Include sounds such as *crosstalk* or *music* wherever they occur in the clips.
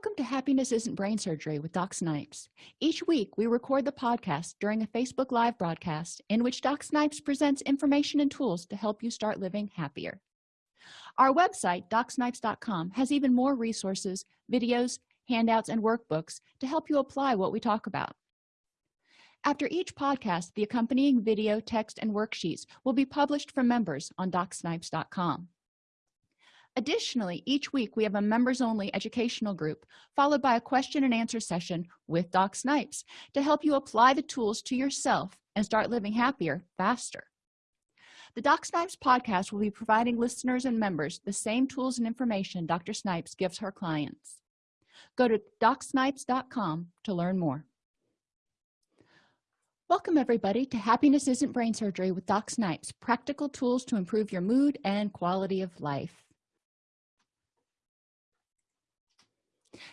welcome to happiness isn't brain surgery with doc snipes. Each week we record the podcast during a facebook live broadcast in which doc snipes presents information and tools to help you start living happier. Our website docsnipes.com has even more resources videos handouts and workbooks to help you apply what we talk about. After each podcast the accompanying video text and worksheets will be published for members on docsnipes.com additionally each week we have a members only educational group followed by a question and answer session with doc snipes to help you apply the tools to yourself and start living happier faster. The doc snipes podcast will be providing listeners and members the same tools and information dr snipes gives her clients. Go to docsnipes.com to learn more. Welcome everybody to happiness isn't brain surgery with doc snipes practical tools to improve your mood and quality of life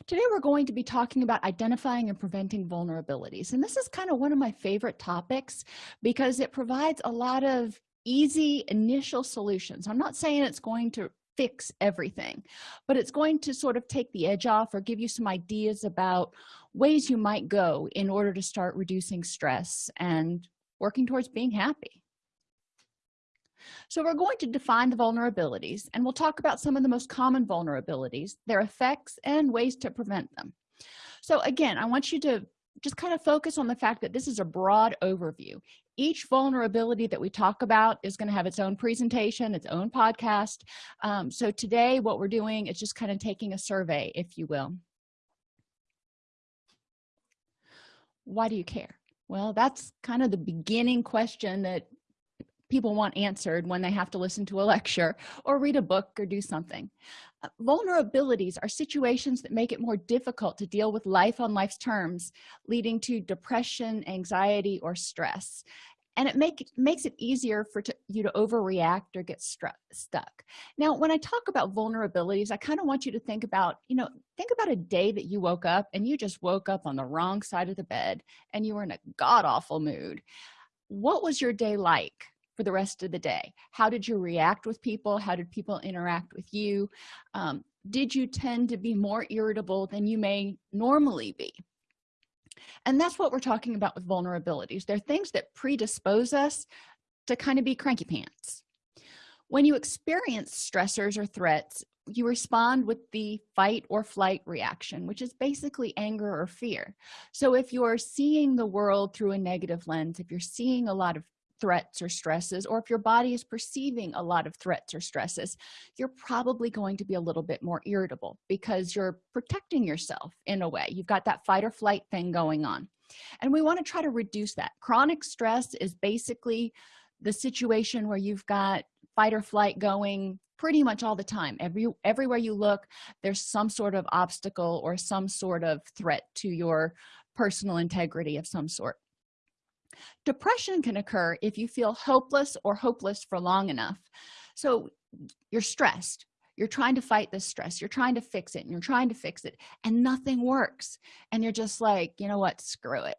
today we're going to be talking about identifying and preventing vulnerabilities. And this is kind of one of my favorite topics because it provides a lot of easy initial solutions. I'm not saying it's going to fix everything but it's going to sort of take the edge off or give you some ideas about ways you might go in order to start reducing stress and working towards being happy so we're going to define the vulnerabilities and we'll talk about some of the most common vulnerabilities their effects and ways to prevent them. So again i want you to just kind of focus on the fact that this is a broad overview. Each vulnerability that we talk about is going to have its own presentation its own podcast. Um, so today what we're doing is just kind of taking a survey if you will. Why do you care? Well that's kind of the beginning question that people want answered when they have to listen to a lecture or read a book or do something. Uh, vulnerabilities are situations that make it more difficult to deal with life on life's terms leading to depression anxiety or stress. And it make, makes it easier for to, you to overreact or get stuck. Now when i talk about vulnerabilities i kind of want you to think about you know think about a day that you woke up and you just woke up on the wrong side of the bed and you were in a god-awful mood. What was your day like for the rest of the day? How did you react with people? How did people interact with you? Um, did you tend to be more irritable than you may normally be? And that's what we're talking about with vulnerabilities. They're things that predispose us to kind of be cranky pants. When you experience stressors or threats you respond with the fight or flight reaction which is basically anger or fear. So if you're seeing the world through a negative lens if you're seeing a lot of threats or stresses or if your body is perceiving a lot of threats or stresses you're probably going to be a little bit more irritable because you're protecting yourself in a way. You've got that fight or flight thing going on. And we want to try to reduce that. Chronic stress is basically the situation where you've got fight or flight going pretty much all the time. Every everywhere you look there's some sort of obstacle or some sort of threat to your personal integrity of some sort depression can occur if you feel hopeless or hopeless for long enough. So you're stressed. You're trying to fight this stress. You're trying to fix it and you're trying to fix it and nothing works. And you're just like you know what? Screw it.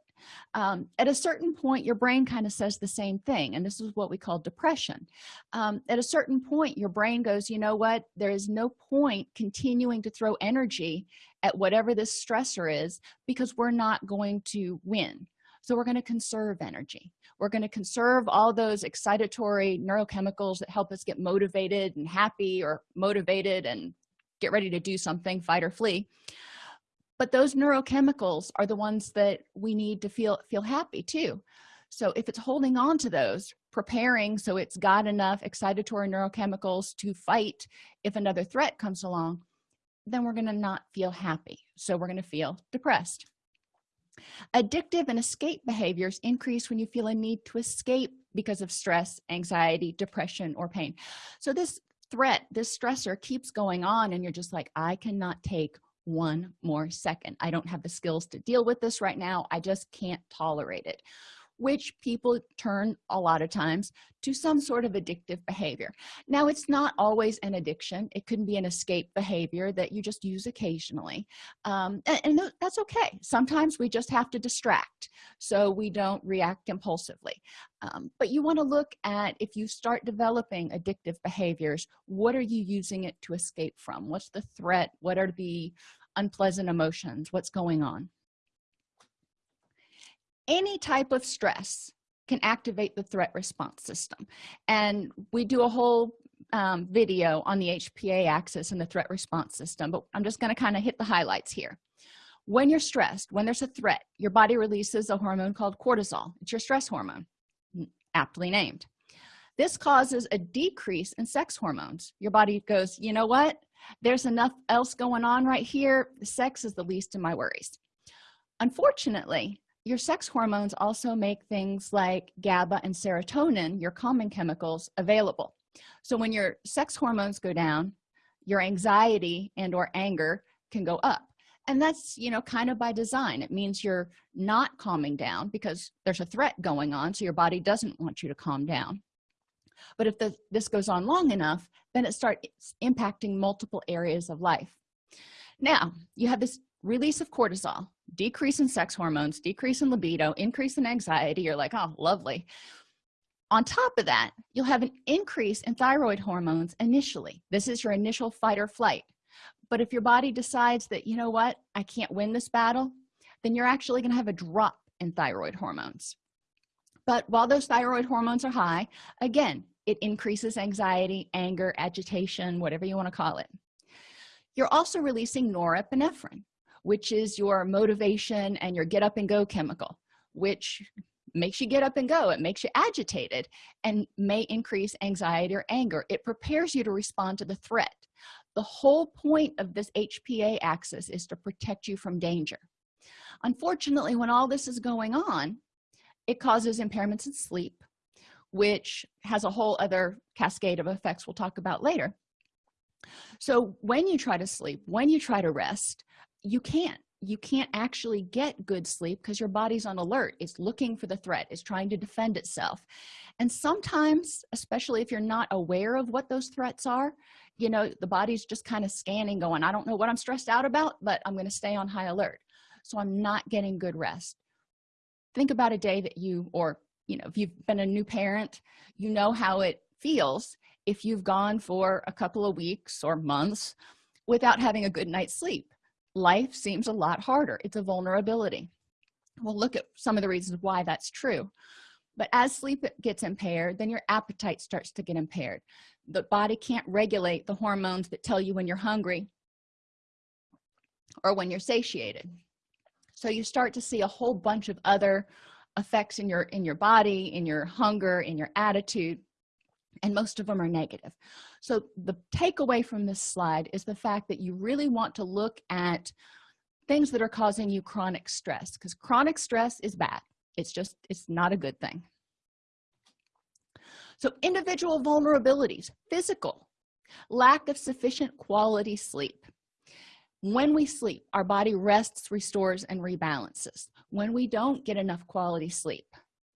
Um, at a certain point your brain kind of says the same thing and this is what we call depression. Um, at a certain point your brain goes you know what? There is no point continuing to throw energy at whatever this stressor is because we're not going to win so we're going to conserve energy. We're going to conserve all those excitatory neurochemicals that help us get motivated and happy or motivated and get ready to do something fight or flee. But those neurochemicals are the ones that we need to feel feel happy too. So if it's holding on to those preparing so it's got enough excitatory neurochemicals to fight if another threat comes along then we're going to not feel happy. So we're going to feel depressed addictive and escape behaviors increase when you feel a need to escape because of stress anxiety depression or pain. So this threat this stressor keeps going on and you're just like i cannot take one more second. I don't have the skills to deal with this right now. I just can't tolerate it which people turn a lot of times to some sort of addictive behavior. Now it's not always an addiction. It can be an escape behavior that you just use occasionally. Um, and, and that's okay. Sometimes we just have to distract so we don't react impulsively. Um, but you want to look at if you start developing addictive behaviors what are you using it to escape from? What's the threat? What are the unpleasant emotions? What's going on any type of stress can activate the threat response system. And we do a whole um, video on the hpa axis and the threat response system but i'm just going to kind of hit the highlights here. When you're stressed when there's a threat your body releases a hormone called cortisol. It's your stress hormone aptly named. This causes a decrease in sex hormones. Your body goes you know what? There's enough else going on right here. Sex is the least of my worries. Unfortunately your sex hormones also make things like GABA and serotonin your calming chemicals available. So when your sex hormones go down your anxiety and or anger can go up. And that's you know kind of by design. It means you're not calming down because there's a threat going on so your body doesn't want you to calm down. But if the, this goes on long enough then it starts impacting multiple areas of life. Now you have this release of cortisol decrease in sex hormones decrease in libido increase in anxiety. You're like oh lovely. On top of that you'll have an increase in thyroid hormones initially. This is your initial fight or flight. But if your body decides that you know what? I can't win this battle then you're actually going to have a drop in thyroid hormones. But while those thyroid hormones are high again it increases anxiety anger agitation whatever you want to call it. You're also releasing norepinephrine which is your motivation and your get up and go chemical which makes you get up and go. It makes you agitated and may increase anxiety or anger. It prepares you to respond to the threat. The whole point of this hpa axis is to protect you from danger. Unfortunately when all this is going on it causes impairments in sleep which has a whole other cascade of effects we'll talk about later. So when you try to sleep when you try to rest you can't. You can't actually get good sleep because your body's on alert. It's looking for the threat. It's trying to defend itself. And sometimes especially if you're not aware of what those threats are you know the body's just kind of scanning going i don't know what i'm stressed out about but i'm going to stay on high alert. So i'm not getting good rest. Think about a day that you or you know if you've been a new parent you know how it feels if you've gone for a couple of weeks or months without having a good night's sleep life seems a lot harder. It's a vulnerability. We'll look at some of the reasons why that's true. But as sleep gets impaired then your appetite starts to get impaired. The body can't regulate the hormones that tell you when you're hungry or when you're satiated. So you start to see a whole bunch of other effects in your in your body in your hunger in your attitude and most of them are negative. So the takeaway from this slide is the fact that you really want to look at things that are causing you chronic stress because chronic stress is bad. It's just it's not a good thing. So individual vulnerabilities physical lack of sufficient quality sleep. When we sleep our body rests restores and rebalances. When we don't get enough quality sleep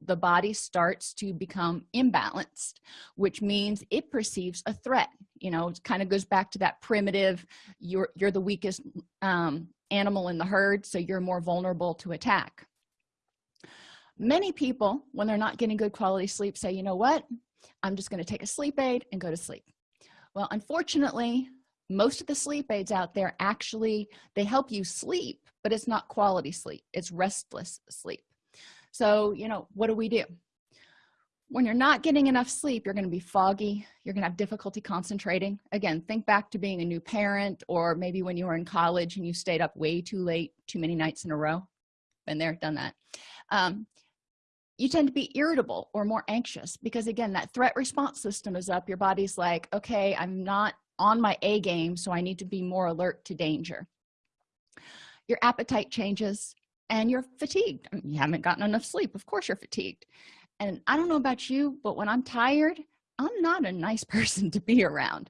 the body starts to become imbalanced which means it perceives a threat. You know it kind of goes back to that primitive you're you're the weakest um, animal in the herd so you're more vulnerable to attack. Many people when they're not getting good quality sleep say you know what? I'm just going to take a sleep aid and go to sleep. Well unfortunately most of the sleep aids out there actually they help you sleep but it's not quality sleep. It's restless sleep so you know what do we do? When you're not getting enough sleep you're going to be foggy you're going to have difficulty concentrating. Again think back to being a new parent or maybe when you were in college and you stayed up way too late too many nights in a row. Been there done that. Um, you tend to be irritable or more anxious because again that threat response system is up. Your body's like okay i'm not on my a game so i need to be more alert to danger. Your appetite changes and you're fatigued. You haven't gotten enough sleep. Of course you're fatigued. And i don't know about you but when i'm tired i'm not a nice *laughs* person to be around.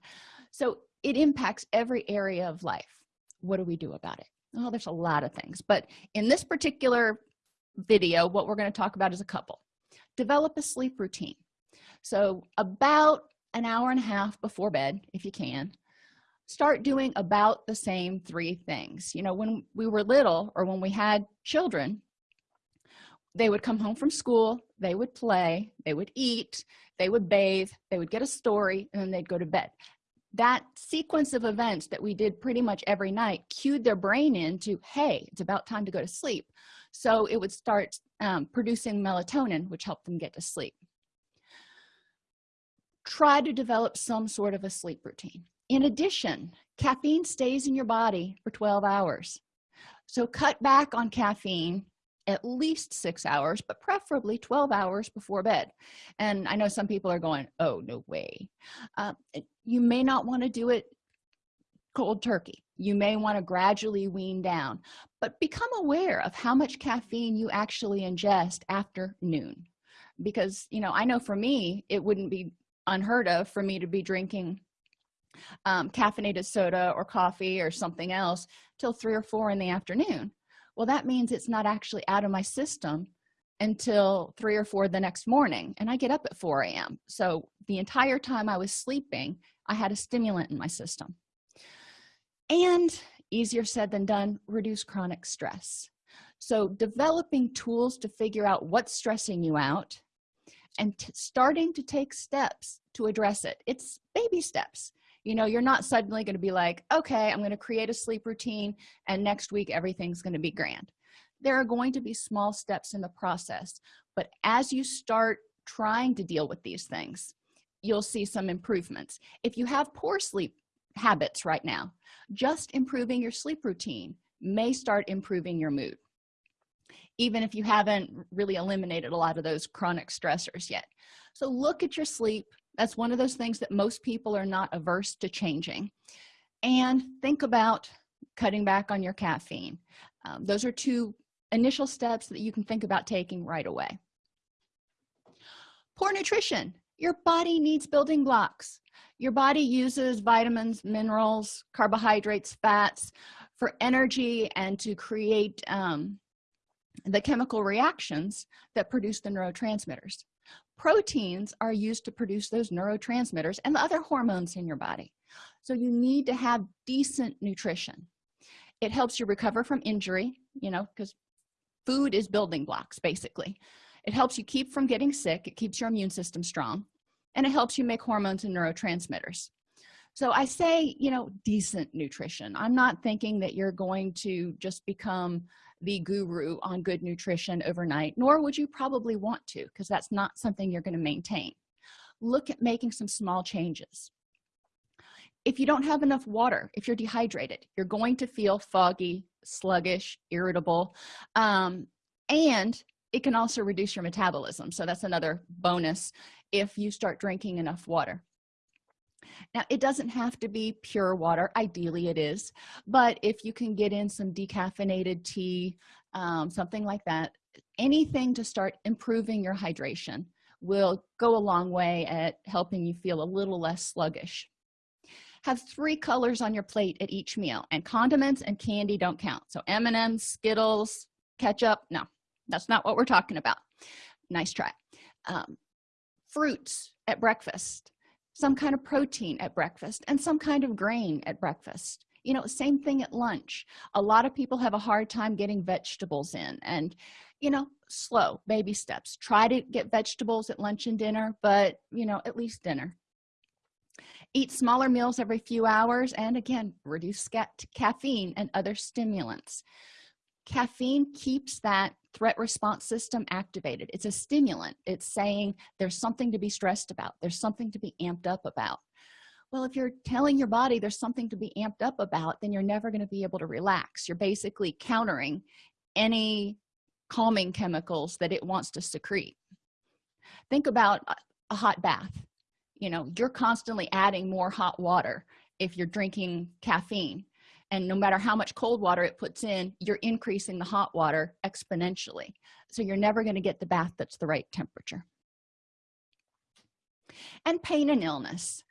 So it impacts every area of life. What do we do about it? Oh there's a lot of things but in this particular video what we're going to talk about is a couple. Develop a sleep routine. So about an hour and a half before bed if you can start doing about the same three things. You know when we were little or when we had children they would come home from school they would play they would eat they would bathe they would get a story and then they'd go to bed. That sequence of events that we did pretty much every night cued their brain into hey it's about time to go to sleep. So it would start um, producing melatonin which helped them get to sleep. Try to develop some sort of a sleep routine in addition caffeine stays in your body for 12 hours. So cut back on caffeine at least six hours but preferably 12 hours before bed. And i know some people are going oh no way. Uh, you may not want to do it cold turkey. You may want to gradually wean down but become aware of how much caffeine you actually ingest after noon. Because you know i know for me it wouldn't be unheard of for me to be drinking um, caffeinated soda or coffee or something else till three or four in the afternoon. Well that means it's not actually out of my system until three or four the next morning and i get up at 4 a.m so the entire time i was sleeping i had a stimulant in my system. And easier said than done reduce chronic stress. So developing tools to figure out what's stressing you out and starting to take steps to address it. It's baby steps you know you're not suddenly going to be like okay i'm going to create a sleep routine and next week everything's going to be grand. There are going to be small steps in the process but as you start trying to deal with these things you'll see some improvements. If you have poor sleep habits right now just improving your sleep routine may start improving your mood even if you haven't really eliminated a lot of those chronic stressors yet. So look at your sleep that's one of those things that most people are not averse to changing. And think about cutting back on your caffeine. Um, those are two initial steps that you can think about taking right away. Poor nutrition. Your body needs building blocks. Your body uses vitamins minerals carbohydrates fats for energy and to create um, the chemical reactions that produce the neurotransmitters proteins are used to produce those neurotransmitters and the other hormones in your body. So you need to have decent nutrition. It helps you recover from injury you know because food is building blocks basically. It helps you keep from getting sick. It keeps your immune system strong. And it helps you make hormones and neurotransmitters. So i say you know decent nutrition. I'm not thinking that you're going to just become the guru on good nutrition overnight nor would you probably want to because that's not something you're going to maintain. Look at making some small changes. If you don't have enough water if you're dehydrated you're going to feel foggy sluggish irritable um, and it can also reduce your metabolism so that's another bonus if you start drinking enough water now it doesn't have to be pure water ideally it is but if you can get in some decaffeinated tea um, something like that anything to start improving your hydration will go a long way at helping you feel a little less sluggish. Have three colors on your plate at each meal and condiments and candy don't count. So m&ms skittles ketchup no that's not what we're talking about. Nice try. Um, fruits at breakfast some kind of protein at breakfast and some kind of grain at breakfast. You know same thing at lunch. A lot of people have a hard time getting vegetables in and you know slow baby steps. Try to get vegetables at lunch and dinner but you know at least dinner. Eat smaller meals every few hours and again reduce caffeine and other stimulants caffeine keeps that threat response system activated. It's a stimulant. It's saying there's something to be stressed about. There's something to be amped up about. Well if you're telling your body there's something to be amped up about then you're never going to be able to relax. You're basically countering any calming chemicals that it wants to secrete. Think about a hot bath. You know you're constantly adding more hot water if you're drinking caffeine and no matter how much cold water it puts in you're increasing the hot water exponentially. So you're never going to get the bath that's the right temperature. And pain and illness.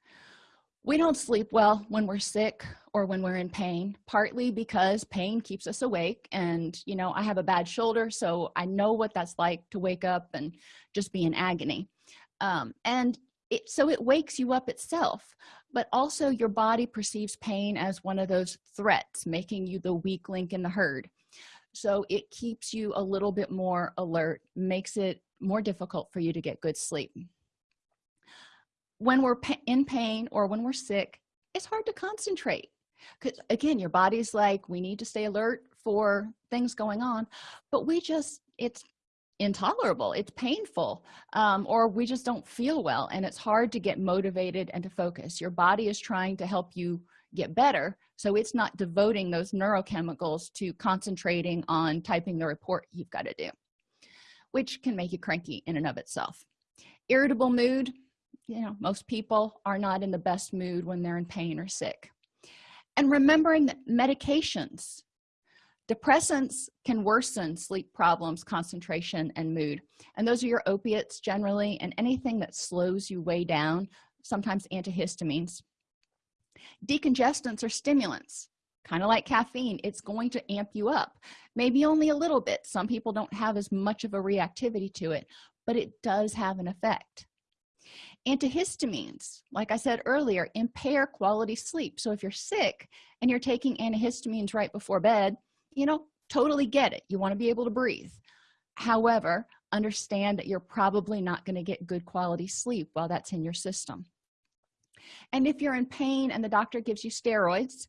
We don't sleep well when we're sick or when we're in pain partly because pain keeps us awake and you know i have a bad shoulder so i know what that's like to wake up and just be in agony. Um, and it so it wakes you up itself but also your body perceives pain as one of those threats making you the weak link in the herd. So it keeps you a little bit more alert makes it more difficult for you to get good sleep. When we're in pain or when we're sick it's hard to concentrate because again your body's like we need to stay alert for things going on but we just it's intolerable. It's painful um, or we just don't feel well and it's hard to get motivated and to focus. Your body is trying to help you get better so it's not devoting those neurochemicals to concentrating on typing the report you've got to do which can make you cranky in and of itself. Irritable mood you know most people are not in the best mood when they're in pain or sick. And remembering that medications depressants can worsen sleep problems concentration and mood. And those are your opiates generally and anything that slows you way down sometimes antihistamines. Decongestants are stimulants kind of like caffeine. It's going to amp you up. Maybe only a little bit. Some people don't have as much of a reactivity to it but it does have an effect. Antihistamines like i said earlier impair quality sleep. So if you're sick and you're taking antihistamines right before bed you know totally get it. You want to be able to breathe. However understand that you're probably not going to get good quality sleep while that's in your system. And if you're in pain and the doctor gives you steroids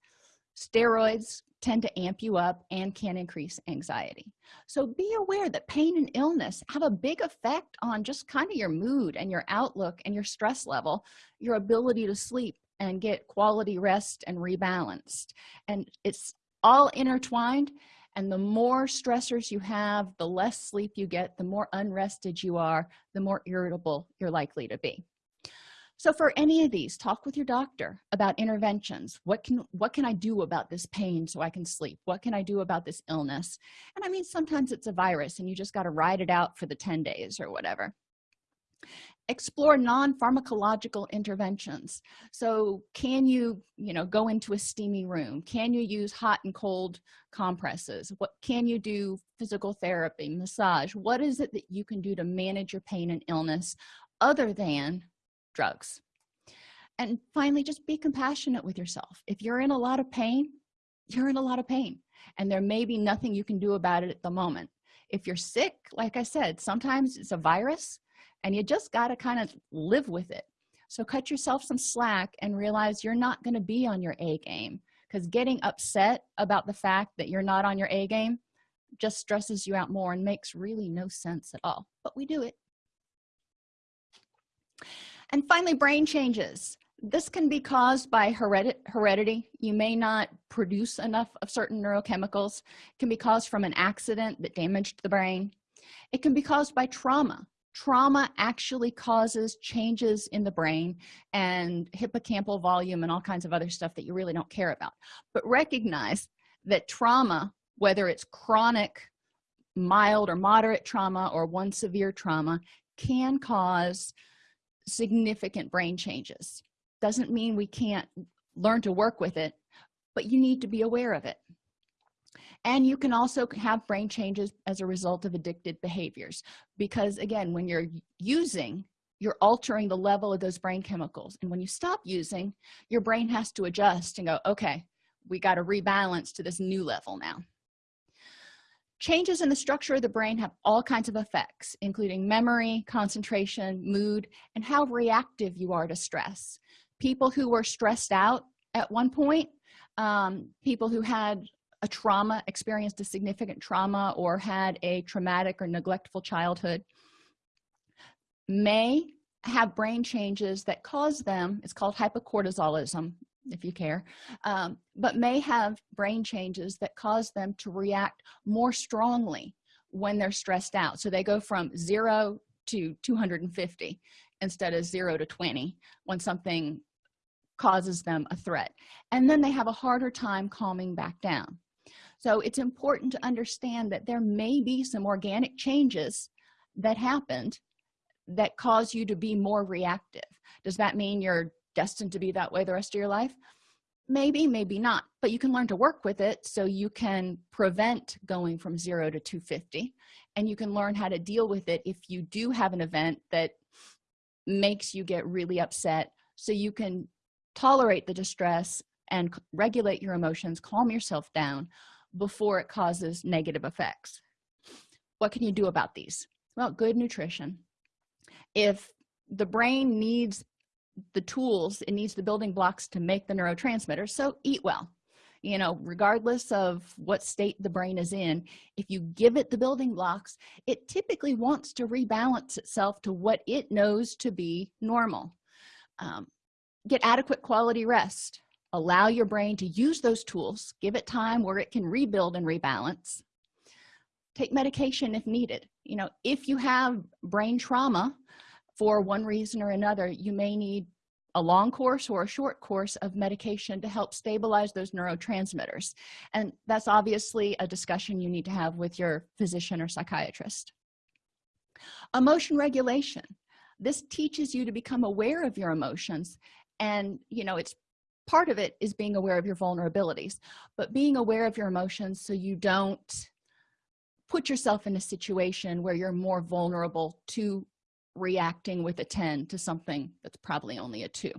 steroids tend to amp you up and can increase anxiety. So be aware that pain and illness have a big effect on just kind of your mood and your outlook and your stress level your ability to sleep and get quality rest and rebalanced. And it's all intertwined and the more stressors you have the less sleep you get the more unrested you are the more irritable you're likely to be. So for any of these talk with your doctor about interventions. What can what can i do about this pain so i can sleep? What can i do about this illness? And i mean sometimes it's a virus and you just got to ride it out for the 10 days or whatever explore non-pharmacological interventions. So can you you know go into a steamy room? Can you use hot and cold compresses? What can you do physical therapy massage? What is it that you can do to manage your pain and illness other than drugs? And finally just be compassionate with yourself. If you're in a lot of pain you're in a lot of pain and there may be nothing you can do about it at the moment. If you're sick like i said sometimes it's a virus and you just got to kind of live with it. So cut yourself some slack and realize you're not going to be on your a game because getting upset about the fact that you're not on your a game just stresses you out more and makes really no sense at all but we do it. And finally brain changes. This can be caused by heredity. You may not produce enough of certain neurochemicals. It can be caused from an accident that damaged the brain. It can be caused by trauma trauma actually causes changes in the brain and hippocampal volume and all kinds of other stuff that you really don't care about. But recognize that trauma whether it's chronic mild or moderate trauma or one severe trauma can cause significant brain changes. Doesn't mean we can't learn to work with it but you need to be aware of it and you can also have brain changes as a result of addicted behaviors because again when you're using you're altering the level of those brain chemicals. And when you stop using your brain has to adjust and go okay we got to rebalance to this new level now. Changes in the structure of the brain have all kinds of effects including memory concentration mood and how reactive you are to stress. People who were stressed out at one point um, people who had a trauma experienced a significant trauma or had a traumatic or neglectful childhood may have brain changes that cause them it's called hypocortisolism if you care um, but may have brain changes that cause them to react more strongly when they're stressed out. So they go from zero to 250 instead of zero to 20 when something causes them a threat. And then they have a harder time calming back down so it's important to understand that there may be some organic changes that happened that cause you to be more reactive. Does that mean you're destined to be that way the rest of your life? Maybe maybe not but you can learn to work with it so you can prevent going from 0 to 250 and you can learn how to deal with it if you do have an event that makes you get really upset so you can tolerate the distress and regulate your emotions calm yourself down before it causes negative effects. What can you do about these? Well good nutrition. If the brain needs the tools it needs the building blocks to make the neurotransmitters so eat well. You know regardless of what state the brain is in if you give it the building blocks it typically wants to rebalance itself to what it knows to be normal. Um, get adequate quality rest allow your brain to use those tools give it time where it can rebuild and rebalance. Take medication if needed. You know if you have brain trauma for one reason or another you may need a long course or a short course of medication to help stabilize those neurotransmitters. And that's obviously a discussion you need to have with your physician or psychiatrist. Emotion regulation. This teaches you to become aware of your emotions and you know it's part of it is being aware of your vulnerabilities but being aware of your emotions so you don't put yourself in a situation where you're more vulnerable to reacting with a 10 to something that's probably only a 2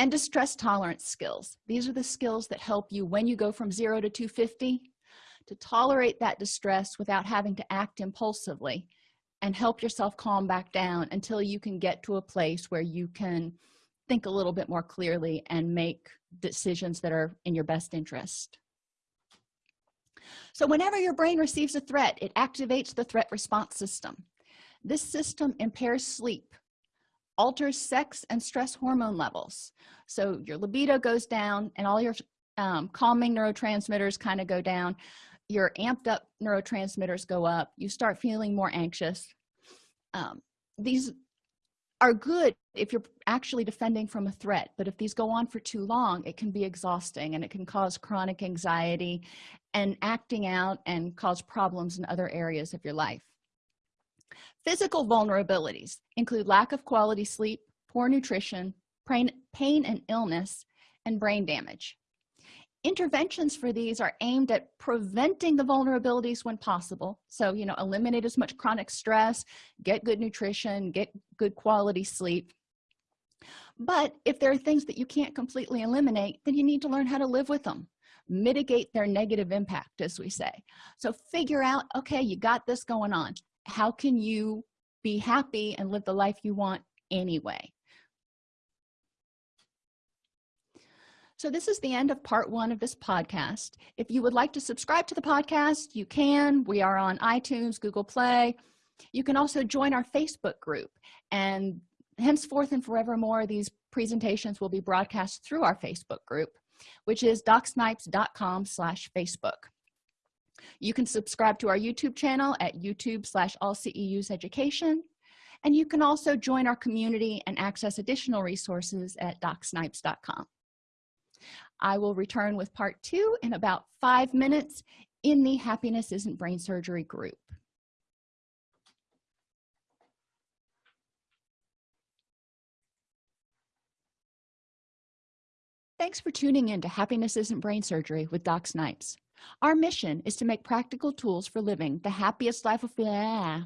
and distress tolerance skills. These are the skills that help you when you go from 0 to 250 to tolerate that distress without having to act impulsively and help yourself calm back down until you can get to a place where you can think a little bit more clearly and make decisions that are in your best interest. So whenever your brain receives a threat it activates the threat response system. This system impairs sleep alters sex and stress hormone levels. So your libido goes down and all your um, calming neurotransmitters kind of go down. Your amped up neurotransmitters go up. You start feeling more anxious. Um, these are good if you're actually defending from a threat but if these go on for too long it can be exhausting and it can cause chronic anxiety and acting out and cause problems in other areas of your life. Physical vulnerabilities include lack of quality sleep poor nutrition pain, pain and illness and brain damage interventions for these are aimed at preventing the vulnerabilities when possible. So you know eliminate as much chronic stress get good nutrition get good quality sleep. But if there are things that you can't completely eliminate then you need to learn how to live with them. Mitigate their negative impact as we say. So figure out okay you got this going on. How can you be happy and live the life you want anyway so this is the end of part one of this podcast. If you would like to subscribe to the podcast you can. We are on itunes google play. You can also join our facebook group. And henceforth and forevermore these presentations will be broadcast through our facebook group which is docsnipes.com slash facebook. You can subscribe to our youtube channel at youtube slash AllCEUs education. And you can also join our community and access additional resources at docsnipes.com i will return with part two in about five minutes in the happiness isn't brain surgery group thanks for tuning in to happiness isn't brain surgery with doc snipes our mission is to make practical tools for living the happiest life of blah.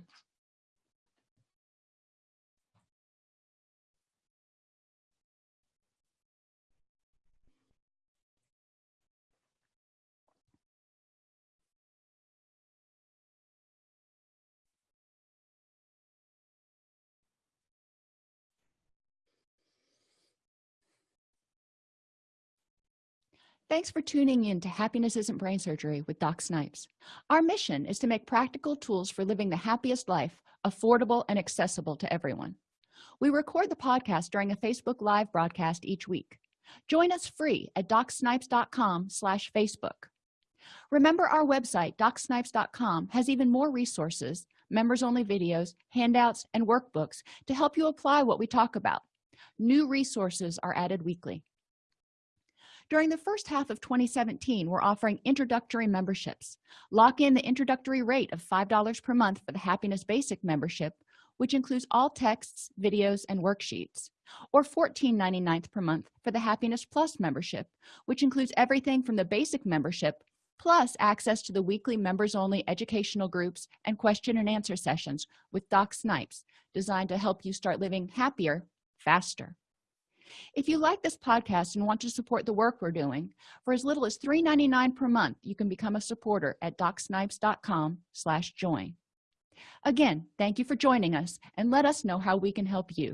Thanks for tuning in to Happiness Isn't Brain Surgery with Doc Snipes. Our mission is to make practical tools for living the happiest life affordable and accessible to everyone. We record the podcast during a Facebook Live broadcast each week. Join us free at docsnipes.com slash Facebook. Remember our website, docsnipes.com, has even more resources, members-only videos, handouts, and workbooks to help you apply what we talk about. New resources are added weekly during the first half of 2017 we're offering introductory memberships. Lock in the introductory rate of five dollars per month for the happiness basic membership which includes all texts videos and worksheets or $14.99 per month for the happiness plus membership which includes everything from the basic membership plus access to the weekly members only educational groups and question and answer sessions with doc snipes designed to help you start living happier faster if you like this podcast and want to support the work we're doing for as little as $3.99 per month you can become a supporter at docsnipes.com slash join. Again thank you for joining us and let us know how we can help you